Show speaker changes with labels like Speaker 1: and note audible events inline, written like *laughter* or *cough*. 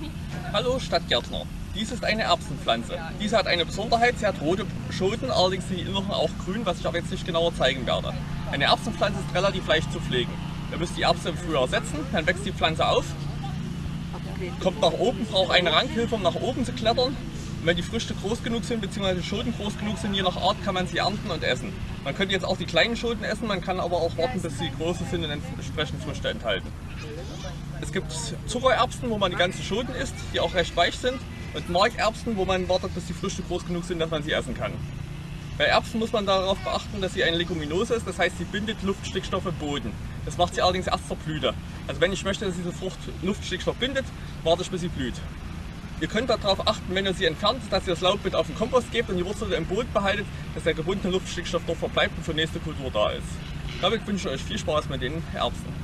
Speaker 1: *laughs* Hallo Stadtgärtner. Dies ist eine Erbsenpflanze. Diese hat eine Besonderheit, sie hat rote Schoten, allerdings sind die Inneren auch grün, was ich aber jetzt nicht genauer zeigen werde. Eine Erbsenpflanze ist relativ leicht zu pflegen. Ihr müsst die Erbsen im Frühjahr setzen, dann wächst die Pflanze auf, kommt nach oben, braucht eine Rankhilfe, um nach oben zu klettern. Wenn die Früchte groß genug sind, beziehungsweise Schoten groß genug sind, je nach Art kann man sie ernten und essen. Man könnte jetzt auch die kleinen Schoten essen, man kann aber auch warten, bis sie große sind und entsprechend Früchte enthalten. Es gibt Zuckererbsen, wo man die ganzen Schoten isst, die auch recht weich sind. Und Markerbsen, wo man wartet, bis die Früchte groß genug sind, dass man sie essen kann. Bei Erbsen muss man darauf beachten, dass sie eine Leguminose ist, das heißt, sie bindet Luftstickstoff im Boden. Das macht sie allerdings erst zur Blüte. Also wenn ich möchte, dass diese Frucht Luftstickstoff bindet, warte ich, bis sie blüht. Ihr könnt darauf achten, wenn ihr sie entfernt, dass ihr das Laub mit auf den Kompost gebt und die Wurzel im Boden behaltet, dass der gebundene Luftstickstoff dort verbleibt und für nächste Kultur da ist. Damit wünsche ich euch viel Spaß mit den Erbsen.